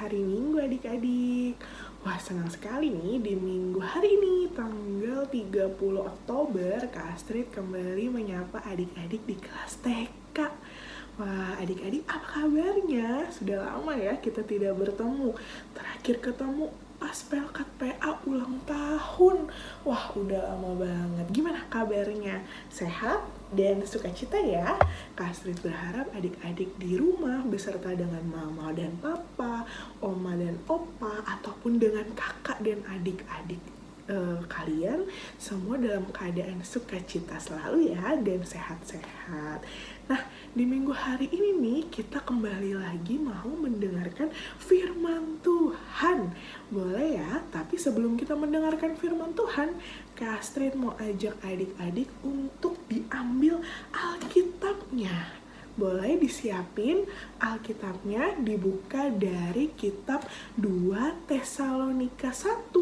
hari Minggu adik-adik. Wah senang sekali nih di minggu hari ini tanggal 30 Oktober Kak Astrid kembali menyapa adik-adik di kelas TK Wah adik-adik apa kabarnya? Sudah lama ya kita tidak bertemu. Terakhir ketemu pas pelkat PA ulang tahun Wah udah lama banget Gimana kabarnya? Sehat dan sukacita ya Kak Astrid berharap adik-adik di rumah beserta dengan mama dan papa Oma dan opa Ataupun dengan kakak dan adik-adik uh, kalian semua dalam keadaan sukacita selalu ya dan sehat-sehat. Nah, di minggu hari ini nih kita kembali lagi mau mendengarkan firman Tuhan. Boleh ya, tapi sebelum kita mendengarkan firman Tuhan, Kak Astrid mau ajak adik-adik untuk diambil Alkitabnya boleh disiapin Alkitabnya dibuka dari kitab 2 Tesalonika 1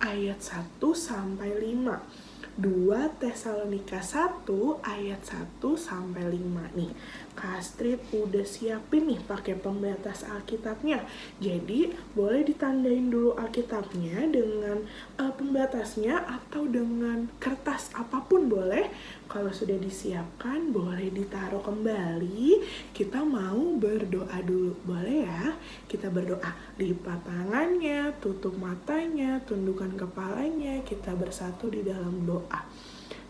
ayat 1 sampai 5. 2 Tesalonika 1 ayat 1 sampai 5 nih. Kastrit udah siapin nih pakai pembatas Alkitabnya. Jadi boleh ditandain dulu Alkitabnya dengan uh, pembatasnya atau dengan kertas apa pun boleh. Kalau sudah disiapkan boleh ditaruh kembali. Kita mau berdoa dulu. Boleh ya? Kita berdoa. Lipat tangannya, tutup matanya, tundukkan kepalanya. Kita bersatu di dalam doa.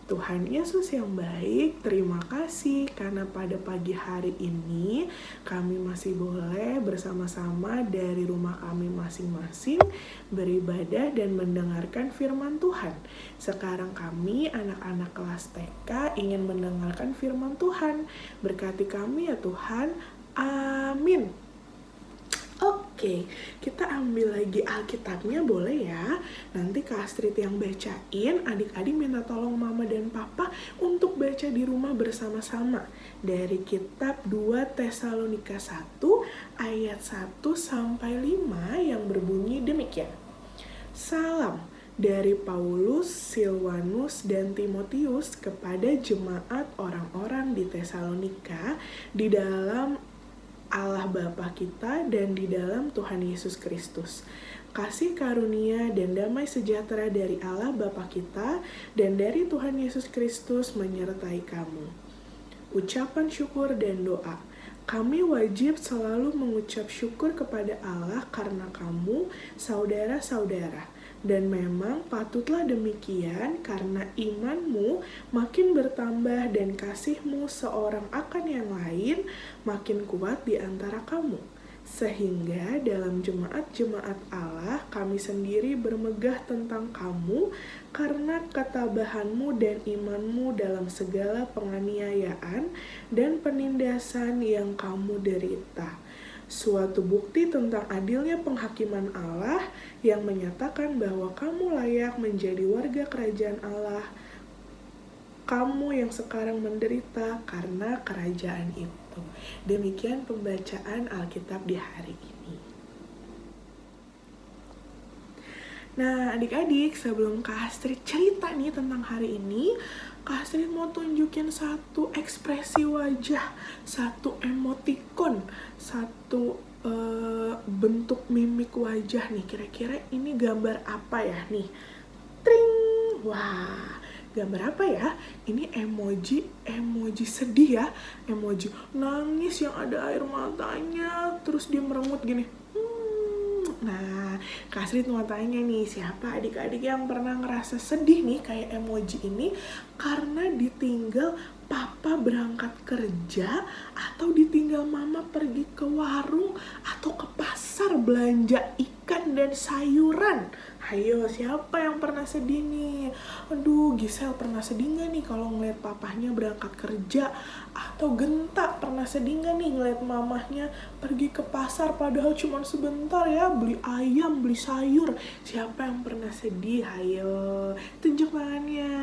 Tuhan Yesus yang baik, terima kasih karena pada pagi hari ini kami masih boleh bersama-sama dari rumah kami masing-masing beribadah dan mendengarkan firman Tuhan. Sekarang kami anak-anak kelas TK ingin mendengarkan firman Tuhan. Berkati kami ya Tuhan. Amin. Oke, kita ambil lagi Alkitabnya boleh ya. Nanti Kak Astrid yang bacain, adik-adik minta tolong mama dan papa untuk baca di rumah bersama-sama. Dari kitab 2 Tesalonika 1 ayat 1 sampai 5 yang berbunyi demikian. Salam dari Paulus, Silvanus, dan Timotius kepada jemaat orang-orang di Tesalonika di dalam Allah Bapa kita dan di dalam Tuhan Yesus Kristus. Kasih karunia dan damai sejahtera dari Allah Bapa kita dan dari Tuhan Yesus Kristus menyertai kamu. Ucapan syukur dan doa. Kami wajib selalu mengucap syukur kepada Allah karena kamu, saudara-saudara dan memang patutlah demikian karena imanmu makin bertambah dan kasihmu seorang akan yang lain makin kuat di antara kamu. Sehingga dalam jemaat-jemaat Allah kami sendiri bermegah tentang kamu karena ketabahanmu dan imanmu dalam segala penganiayaan dan penindasan yang kamu derita suatu bukti tentang adilnya penghakiman Allah yang menyatakan bahwa kamu layak menjadi warga kerajaan Allah. Kamu yang sekarang menderita karena kerajaan itu. Demikian pembacaan Alkitab di hari ini. Nah, adik-adik, sebelum Kak Astrid cerita nih tentang hari ini, Kak Astrid mau tunjukin satu ekspresi wajah, satu emoticon, satu uh, bentuk mimik wajah nih. Kira-kira ini gambar apa ya nih? Tring! Wah, gambar apa ya? Ini emoji, emoji sedih ya. Emoji nangis yang ada air matanya, terus dia merengut gini. Nah, Kak Sri mau tanya nih, siapa adik-adik yang pernah ngerasa sedih nih kayak emoji ini karena ditinggal papa berangkat kerja atau ditinggal mama pergi ke warung atau ke pasar belanja ikan dan sayuran. Ayo, siapa yang pernah sedih nih? Aduh, Gisel pernah sedih gak nih kalau ngeliat papahnya berangkat kerja? Atau Genta pernah sedih gak nih ngeliat mamahnya pergi ke pasar padahal cuma sebentar ya beli ayam, beli sayur? Siapa yang pernah sedih? Ayo, tunjuk tangannya.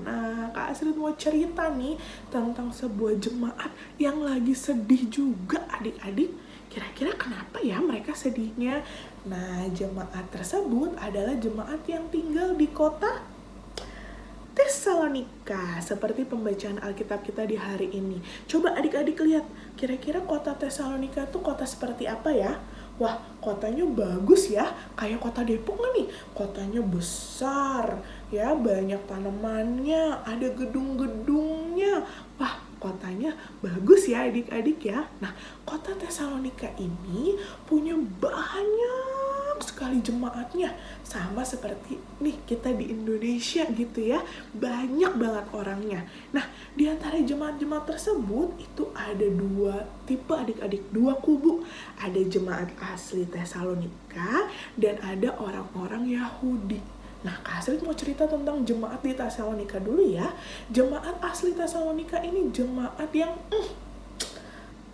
Nah, Kak Asrit mau cerita nih tentang sebuah jemaat yang lagi sedih juga adik-adik Kira-kira kenapa ya mereka sedihnya? Nah, jemaat tersebut adalah jemaat yang tinggal di kota Tesalonika, seperti pembacaan Alkitab kita di hari ini. Coba adik-adik lihat, kira-kira kota Tesalonika itu kota seperti apa ya? wah kotanya bagus ya kayak kota Depok nih kotanya besar ya banyak tanamannya ada gedung-gedungnya wah kotanya bagus ya adik-adik ya. Nah kota Tesalonika ini punya banyak sekali jemaatnya. Sama seperti nih kita di Indonesia gitu ya. Banyak banget orangnya. Nah di antara jemaat-jemaat tersebut itu ada dua tipe adik-adik dua kubu. Ada jemaat asli Tesalonika dan ada orang-orang Yahudi Nah, Kak mau cerita tentang jemaat di Tesalonika dulu ya. Jemaat asli Tesalonika ini jemaat yang mm,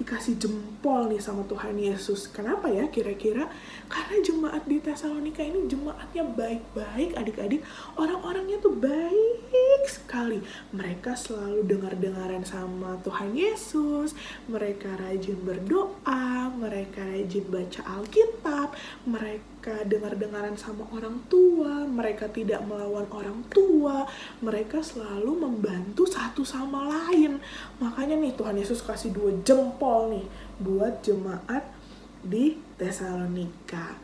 dikasih jempol nih sama Tuhan Yesus. Kenapa ya kira-kira? Karena jemaat di Tesalonika ini jemaatnya baik-baik adik-adik. Orang-orangnya tuh baik sekali. Mereka selalu dengar-dengaran sama Tuhan Yesus. Mereka rajin berdoa, mereka rajin baca Alkitab, mereka dengar-dengaran sama orang tua, mereka tidak melawan orang tua, mereka selalu membantu satu sama lain. Makanya nih Tuhan Yesus kasih dua jempol jempol nih buat jemaat di Tesalonika.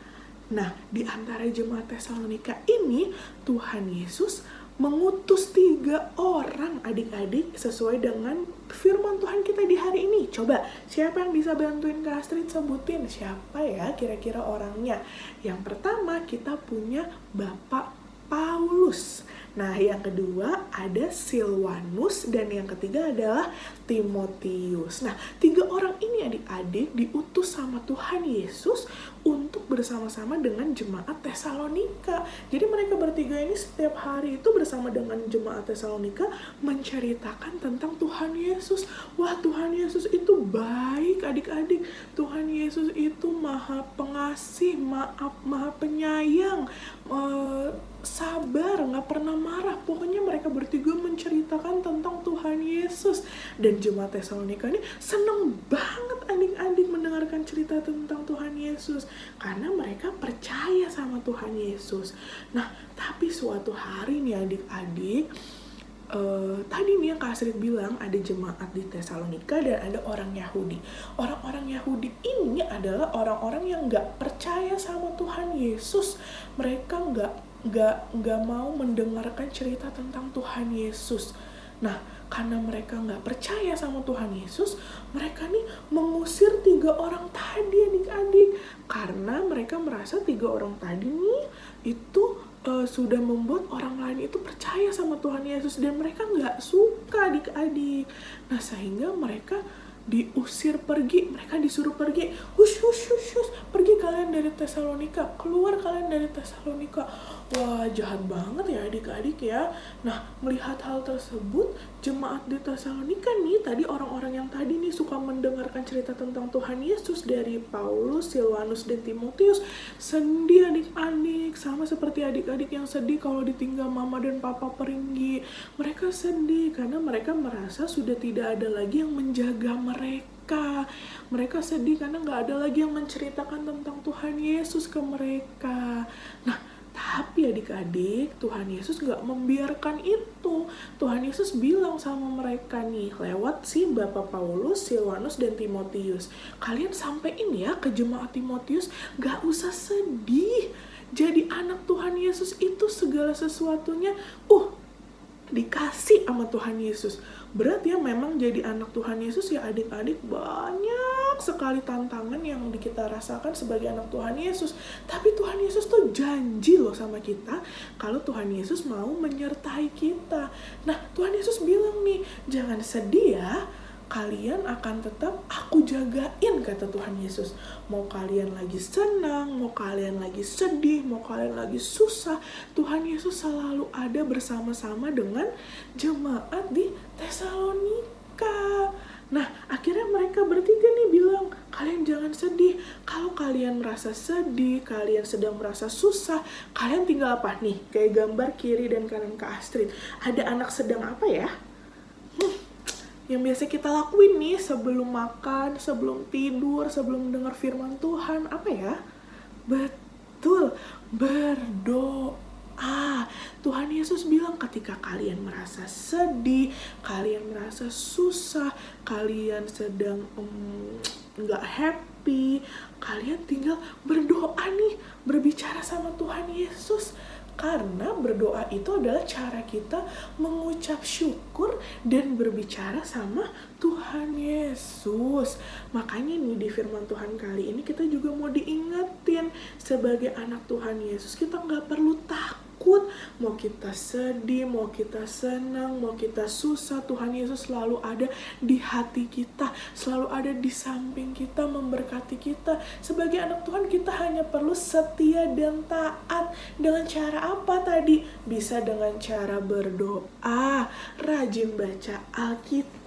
Nah, di antara jemaat Tesalonika ini Tuhan Yesus mengutus tiga orang adik-adik sesuai dengan firman Tuhan kita di hari ini. Coba, siapa yang bisa bantuin Kak Astrid sebutin siapa ya kira-kira orangnya? Yang pertama kita punya Bapak Paulus. Nah, yang kedua ada Silwanus dan yang ketiga adalah Timotius. Nah, tiga orang ini adik-adik diutus sama Tuhan Yesus untuk bersama-sama dengan jemaat Tesalonika. Jadi mereka bertiga ini setiap hari itu bersama dengan jemaat Tesalonika menceritakan tentang Tuhan Yesus. Wah, Tuhan Yesus itu baik adik-adik. Tuhan Yesus itu maha pengasih, maaf, maha penyayang, uh, sabar, nggak pernah marah. Pokoknya mereka bertiga menceritakan tentang Tuhan Yesus. Dan jemaat Tesalonika ini seneng banget adik-adik mendengarkan cerita tentang Tuhan Yesus. Karena mereka percaya sama Tuhan Yesus. Nah, tapi suatu hari nih adik-adik, Uh, tadi nih yang Kak bilang ada jemaat di Tesalonika dan ada orang Yahudi. Orang-orang Yahudi ini adalah orang-orang yang nggak percaya sama Tuhan Yesus. Mereka nggak nggak nggak mau mendengarkan cerita tentang Tuhan Yesus. Nah, karena mereka nggak percaya sama Tuhan Yesus, mereka nih mengusir tiga orang tadi adik-adik. Karena mereka merasa tiga orang tadi nih itu uh, sudah membuat orang lain itu percaya sama Tuhan Yesus dan mereka nggak suka adik-adik. Nah, sehingga mereka diusir pergi mereka disuruh pergi hush hush hush hush pergi kalian dari Tesalonika keluar kalian dari Tesalonika wah jahat banget ya adik-adik ya nah melihat hal tersebut jemaat di Tesalonika nih tadi orang-orang yang tadi nih suka mendengarkan cerita tentang Tuhan Yesus dari Paulus Silvanus dan Timotius sedih adik-adik sama seperti adik-adik yang sedih kalau ditinggal mama dan papa pergi mereka sedih karena mereka merasa sudah tidak ada lagi yang menjaga mereka mereka. Mereka sedih karena nggak ada lagi yang menceritakan tentang Tuhan Yesus ke mereka. Nah, tapi adik-adik, Tuhan Yesus nggak membiarkan itu. Tuhan Yesus bilang sama mereka nih, lewat si Bapak Paulus, Silvanus, dan Timotius. Kalian sampein ya ke jemaat Timotius, nggak usah sedih. Jadi anak Tuhan Yesus itu segala sesuatunya, uh, dikasih sama Tuhan Yesus berat ya memang jadi anak Tuhan Yesus ya adik-adik sekali tantangan yang kita rasakan sebagai anak Tuhan Yesus. Tapi Tuhan Yesus tuh janji loh sama kita kalau Tuhan Yesus mau menyertai kita. Nah Tuhan Yesus bilang nih jangan sedih ya kalian akan tetap aku jagain kata Tuhan Yesus. Mau kalian lagi senang mau kalian lagi sedih mau kalian lagi susah Tuhan Yesus selalu ada bersama-sama dengan jemaat di Tesalonika Nah, akhirnya mereka bertiga nih bilang, kalian jangan sedih. Kalau kalian merasa sedih, kalian sedang merasa susah, kalian tinggal apa nih? Kayak gambar kiri dan kanan ke Astrid. Ada anak sedang apa ya? Hmm, yang biasa kita lakuin nih sebelum makan, sebelum tidur, sebelum dengar firman Tuhan, apa ya? Betul, berdoa. Tuhan Yesus bilang ketika kalian merasa sedih, kalian merasa susah, kalian sedang nggak um, happy, kalian tinggal berdoa nih, berbicara sama Tuhan Yesus karena berdoa itu adalah cara kita mengucap syukur dan berbicara sama Tuhan Yesus. Makanya nih di firman Tuhan kali ini kita juga mau diingetin sebagai anak Tuhan Yesus kita nggak perlu takut takut, mau kita sedih, mau kita senang, mau kita susah, Tuhan Yesus selalu ada di hati kita, selalu ada di samping kita, memberkati kita. Sebagai anak Tuhan kita hanya perlu setia dan taat. Dengan cara apa tadi? Bisa dengan cara berdoa, rajin baca Alkitab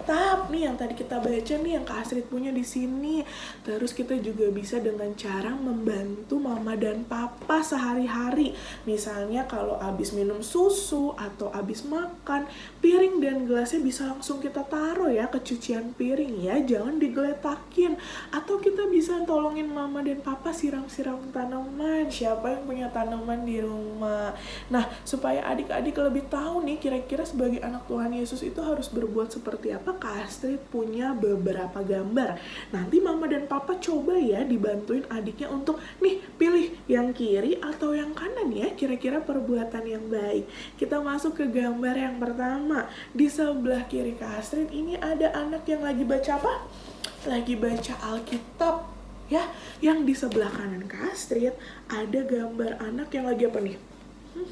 nih yang tadi kita baca nih yang Kak Astrid punya di sini. Terus kita juga bisa dengan cara membantu mama dan papa sehari-hari. Misalnya kalau habis minum susu atau habis makan, piring dan gelasnya bisa langsung kita taruh ya ke cucian piring ya, jangan digeletakin. Atau kita bisa tolongin mama dan papa siram-siram tanaman, siapa yang punya tanaman di rumah. Nah, supaya adik-adik lebih tahu nih kira-kira sebagai anak Tuhan Yesus itu harus berbuat seperti apa, Kak Astrid punya beberapa gambar. Nanti mama dan papa coba ya dibantuin adiknya untuk nih pilih yang kiri atau yang kanan ya, kira-kira perbuatan perbuatan yang baik. Kita masuk ke gambar yang pertama. Di sebelah kiri Kak Astrid ini ada anak yang lagi baca apa? Lagi baca Alkitab ya. Yang di sebelah kanan Kak Astrid ada gambar anak yang lagi apa nih? Hmm.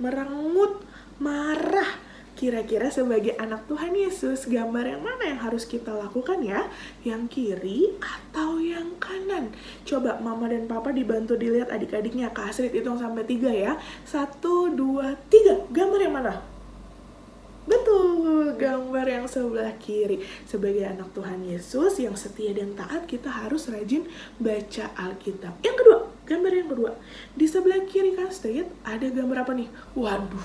Merengut, marah Kira-kira sebagai anak Tuhan Yesus, gambar yang mana yang harus kita lakukan ya? Yang kiri atau yang kanan? Coba mama dan papa dibantu dilihat adik-adiknya. Kak Astrid hitung sampai tiga ya. Satu, dua, tiga. Gambar yang mana? Betul, gambar yang sebelah kiri. Sebagai anak Tuhan Yesus yang setia dan taat, kita harus rajin baca Alkitab. Yang kedua, gambar yang kedua. Di sebelah kiri Astrid ada gambar apa nih? Waduh,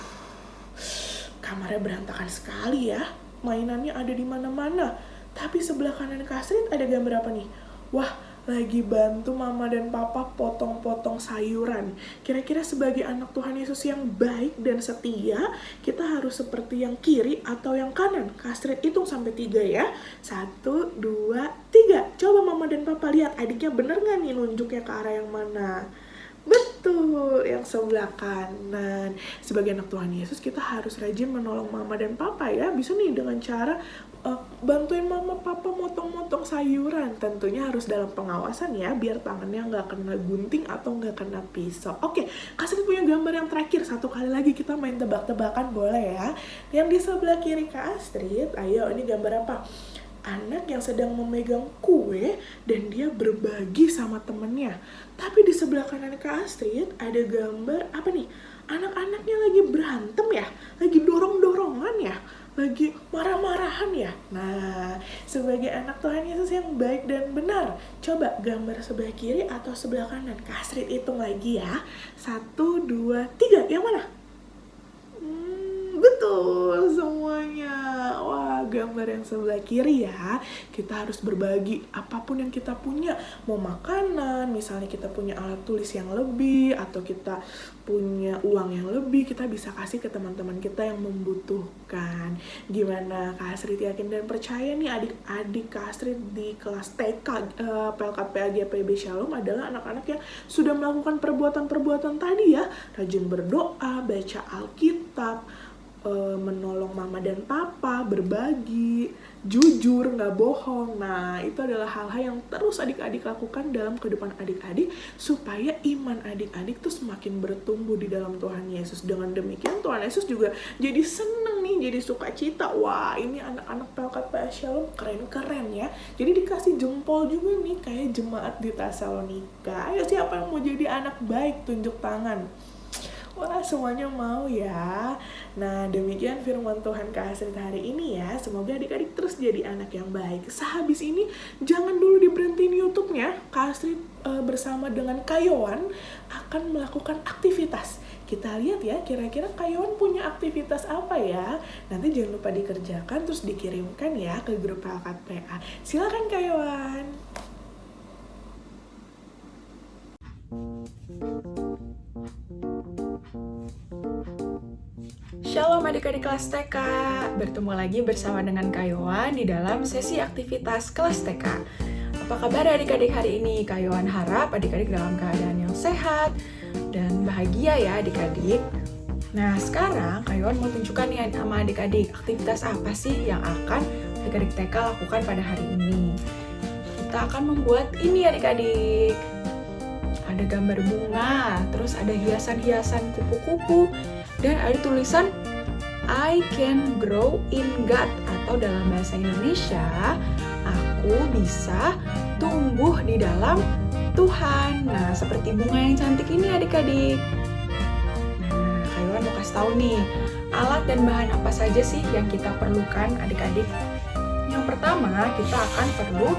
kamarnya berantakan sekali ya. Mainannya ada di mana-mana. Tapi sebelah kanan kasrit ada gambar apa nih? Wah, lagi bantu mama dan papa potong-potong sayuran. Kira-kira sebagai anak Tuhan Yesus yang baik dan setia, kita harus seperti yang kiri atau yang kanan. Kastrit hitung sampai tiga ya. Satu, dua, tiga. Coba mama dan papa lihat adiknya bener nggak nih nunjuknya ke arah yang mana? Betul, yang sebelah kanan. Sebagai anak Tuhan Yesus, kita harus rajin menolong mama dan papa ya. Bisa nih dengan cara uh, bantuin mama papa motong-motong sayuran. Tentunya harus dalam pengawasan ya, biar tangannya nggak kena gunting atau nggak kena pisau. Oke, kasih punya gambar yang terakhir. Satu kali lagi kita main tebak-tebakan boleh ya. Yang di sebelah kiri Kak Astrid, ayo ini gambar apa? Anak yang sedang memegang kue dan dia berbagi sama temennya. Tapi di sebelah kanan Kak Astrid ada gambar apa nih? Anak-anaknya lagi berantem ya, lagi dorong-dorongan ya, lagi marah-marahan ya. Nah, sebagai anak Tuhan Yesus yang baik dan benar, coba gambar sebelah kiri atau sebelah kanan. Kak Astrid hitung lagi ya. Satu, dua, tiga. Yang mana? Betul semuanya. Wah, gambar yang sebelah kiri ya, kita harus berbagi apa pun yang kita punya. Mau makanan, misalnya kita punya alat tulis yang lebih, atau kita punya uang yang lebih, kita bisa kasih ke teman-teman kita yang membutuhkan. Gimana Kak Astrid yakin dan percaya nih adik-adik Kak Astrid di kelas TK uh, eh, PLKP AGPB Shalom adalah anak-anak yang sudah melakukan perbuatan-perbuatan tadi ya, rajin berdoa, baca Alkitab, uh, menolong mama dan papa, berbagi, jujur, nggak bohong. Nah, itu adalah hal-hal yang terus adik-adik lakukan dalam kehidupan adik-adik supaya iman adik-adik tuh semakin bertumbuh di dalam Tuhan Yesus. Dengan demikian Tuhan Yesus juga jadi seneng nih, jadi suka cita. Wah, ini anak-anak PLKP Shalom keren-keren ya. Jadi dikasih jempol juga nih kayak jemaat di Tesalonika. Ayo siapa yang mau jadi anak baik tunjuk tangan. Wah, semuanya mau ya. Nah, demikian firman Tuhan Astrid hari ini ya. Semoga adik-adik terus jadi anak yang baik. Sehabis ini, jangan dulu diberhentiin YouTube-nya. Kak e, bersama dengan Kayowan akan melakukan aktivitas. Kita lihat ya, kira-kira Kayowan punya aktivitas apa ya? Nanti jangan lupa dikerjakan, terus dikirimkan ya ke grup Pelkat PA. Silakan Kayowan. Shalom adik-adik kelas TK, bertemu lagi bersama dengan Kayowan di dalam sesi aktivitas kelas TK. Apa kabar adik-adik hari ini? Kak Yohan harap adik-adik dalam keadaan yang sehat dan bahagia ya adik-adik. Nah sekarang Kak Yohan mau tunjukkan nih sama adik-adik aktivitas apa sih yang akan adik-adik TK lakukan pada hari ini. Kita akan membuat ini adik-adik. Ada gambar bunga, terus ada hiasan-hiasan kupu-kupu, dan ada tulisan I can grow in God atau dalam bahasa Indonesia aku bisa tumbuh di dalam Tuhan. Nah, seperti bunga yang cantik ini adik-adik. Nah, kalian mau kasih tahu nih, alat dan bahan apa saja sih yang kita perlukan adik-adik? Yang pertama, kita akan perlu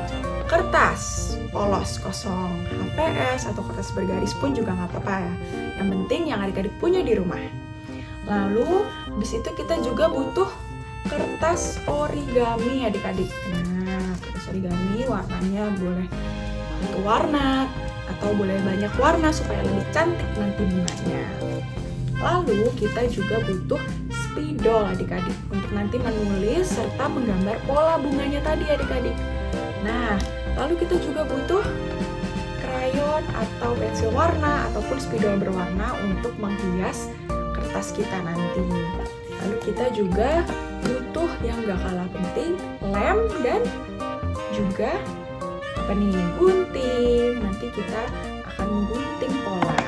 kertas polos kosong, HPS atau kertas bergaris pun juga nggak apa-apa ya. Yang penting yang adik-adik punya di rumah. Lalu, di situ kita juga butuh kertas origami adik-adik. Nah, kertas origami warnanya boleh satu warna atau boleh banyak warna supaya lebih cantik nanti bunganya. Lalu kita juga butuh spidol adik-adik untuk nanti menulis serta menggambar pola bunganya tadi adik-adik. Nah, lalu kita juga butuh krayon atau pensil warna ataupun spidol berwarna untuk menghias kertas kita nanti. Lalu kita juga butuh yang gak kalah penting, lem dan juga apa nih, gunting. Nanti kita akan menggunting pola.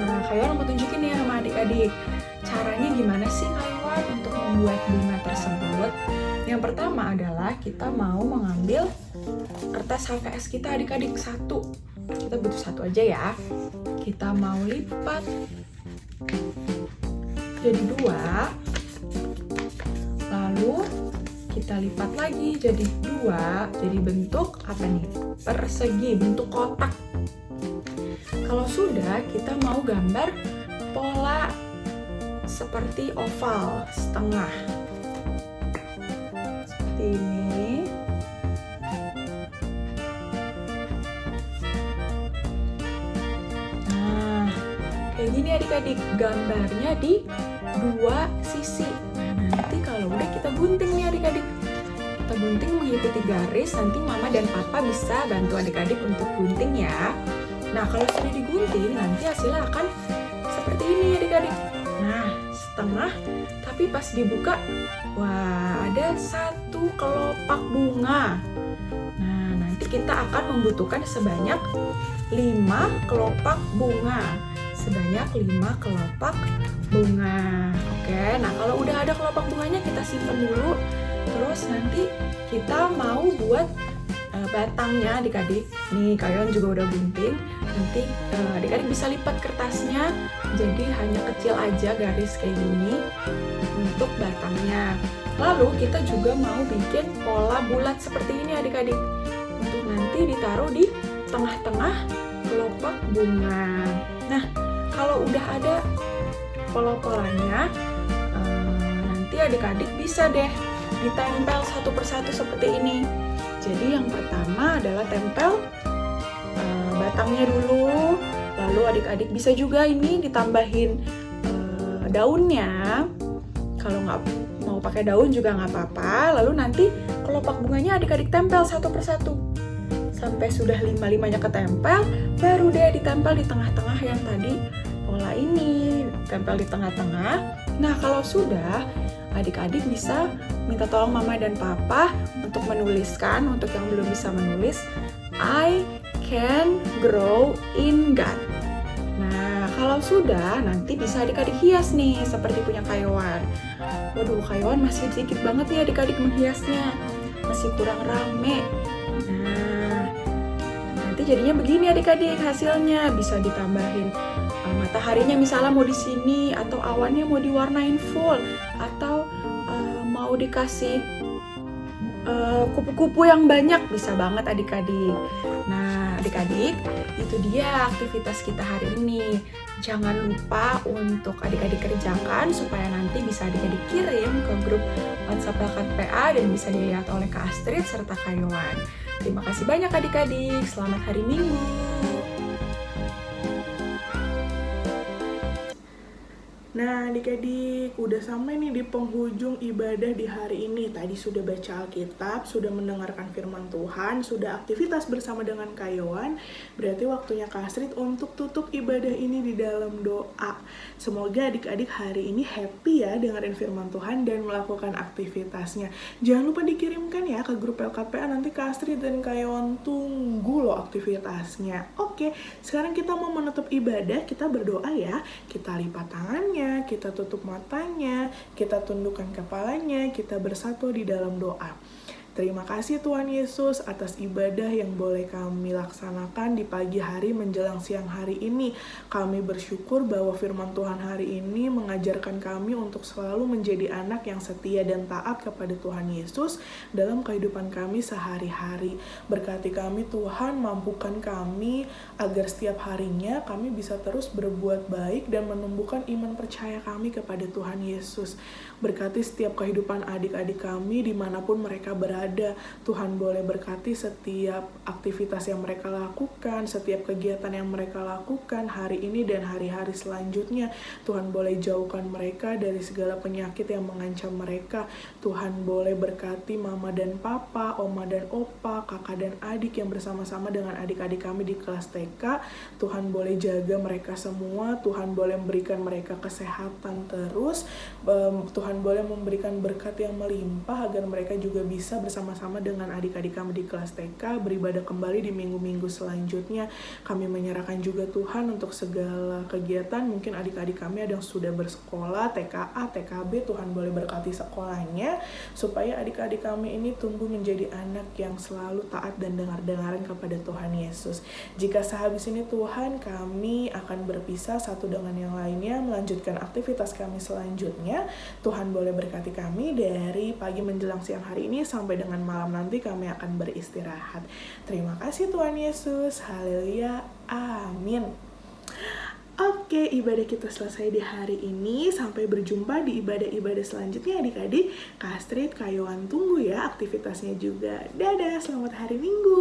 Nah, kalian mau tunjukin ya sama adik-adik. Caranya gimana sih kalian untuk membuat bunga tersebut? Yang pertama adalah kita mau mengambil kertas HVS kita adik-adik satu. Kita butuh satu aja ya. Kita mau lipat. Jadi dua. Lalu kita lipat lagi. Jadi dua. Jadi bentuk apa nih? Persegi bentuk kotak. Kalau sudah kita mau gambar pola seperti oval setengah gambarnya di dua sisi. Nah nanti kalau udah kita gunting nih adik-adik. Kita gunting mengikuti garis nanti mama dan papa bisa bantu adik-adik untuk gunting ya. Nah kalau sudah digunting nanti hasilnya akan seperti ini adik-adik. Nah setengah tapi pas dibuka wah ada satu kelopak bunga. Nah nanti kita akan membutuhkan sebanyak 5 kelopak bunga sebanyak 5 kelopak bunga. Oke, nah kalau udah ada kelopak bunganya kita simpan dulu. Terus nanti kita mau buat uh, batangnya adik-adik. Nih kalian juga udah gunting. Nanti uh, adik-adik bisa lipat kertasnya jadi hanya kecil aja garis kayak gini untuk batangnya. Lalu kita juga mau bikin pola bulat seperti ini adik-adik. Untuk nanti ditaruh di tengah-tengah kelopak bunga. Nah, kalau udah ada pola-polanya uh, nanti adik-adik bisa deh ditempel satu persatu seperti ini. Jadi yang pertama adalah tempel uh, batangnya dulu lalu adik-adik bisa juga ini ditambahin uh, daunnya. Kalau nggak mau pakai daun juga nggak apa-apa. Lalu nanti kelopak bunganya adik-adik tempel satu persatu. Sampai sudah lima-limanya ketempel baru deh ditempel di tengah-tengah yang tadi pola ini, tempel di tengah-tengah. Nah, kalau sudah, adik-adik bisa minta tolong mama dan papa untuk menuliskan, untuk yang belum bisa menulis, I can grow in God. Nah, kalau sudah, nanti bisa adik-adik hias nih, seperti punya kayuan. Waduh, kayuan masih sedikit banget nih adik-adik menghiasnya. Masih kurang rame. Nah, nanti jadinya begini adik-adik hasilnya. Bisa ditambahin mataharinya misalnya mau di sini atau awannya mau diwarnain full atau uh, mau dikasih eh, kupu-kupu uh, yang banyak bisa banget adik-adik. Nah, adik-adik, itu dia aktivitas kita hari ini. Jangan lupa untuk adik-adik kerjakan supaya nanti bisa adik-adik kirim ke grup WhatsApp Bakat PA dan bisa dilihat oleh Kak Astrid serta Kak Yohan. Terima kasih banyak adik-adik. Selamat hari Minggu. Nah, adik-adik, udah sampai nih di penghujung ibadah di hari ini. Tadi sudah baca Alkitab, sudah mendengarkan firman Tuhan, sudah aktivitas bersama dengan Kayowan. Berarti waktunya Kasrit untuk tutup ibadah ini di dalam doa. Semoga adik-adik hari ini happy ya dengerin firman Tuhan dan melakukan aktivitasnya. Jangan lupa dikirimkan ya ke grup LKPA nanti Kasrit dan Kayowan tunggu loh aktivitasnya. Oke, sekarang kita mau menutup ibadah, kita berdoa ya. Kita lipat tangannya kita tutup matanya, kita tundukkan kepalanya, kita bersatu di dalam doa. Terima kasih Tuhan Yesus atas ibadah yang boleh kami laksanakan di pagi hari menjelang siang hari ini. Kami bersyukur bahwa firman Tuhan hari ini mengajarkan kami untuk selalu menjadi anak yang setia dan taat kepada Tuhan Yesus dalam kehidupan kami sehari-hari. Berkati kami Tuhan, mampukan kami agar setiap harinya kami bisa terus berbuat baik dan menumbuhkan iman percaya kami kepada Tuhan Yesus. Berkati setiap kehidupan adik-adik kami di mana pun mereka berada ada. Tuhan boleh berkati setiap aktivitas yang mereka lakukan, setiap kegiatan yang mereka lakukan hari ini dan hari-hari selanjutnya. Tuhan boleh jauhkan mereka dari segala penyakit yang mengancam mereka. Tuhan boleh berkati mama dan papa, oma dan opa, kakak dan adik yang bersama-sama dengan adik-adik kami di kelas TK. Tuhan boleh jaga mereka semua, Tuhan boleh memberikan mereka kesehatan terus, Tuhan boleh memberikan berkat yang melimpah agar mereka juga bisa bersama-sama dengan adik-adik kami di kelas TK beribadah kembali di minggu-minggu selanjutnya. Kami menyerahkan juga Tuhan untuk segala kegiatan. Mungkin adik-adik kami ada yang sudah bersekolah, TKA, TKB, Tuhan boleh berkati sekolahnya supaya adik-adik kami ini tumbuh menjadi anak yang selalu taat dan dengar-dengaran kepada Tuhan Yesus. Jika sehabis ini Tuhan kami akan berpisah satu dengan yang lainnya melanjutkan aktivitas kami selanjutnya. Tuhan boleh berkati kami dari pagi menjelang siang hari ini sampai dengan malam nanti kami akan beristirahat. Terima kasih Tuhan Yesus. Haleluya. Amin. Oke, ibadah kita selesai di hari ini. Sampai berjumpa di ibadah-ibadah selanjutnya adik-adik. Kastrit, Kayoan tunggu ya aktivitasnya juga. Dadah, selamat hari Minggu.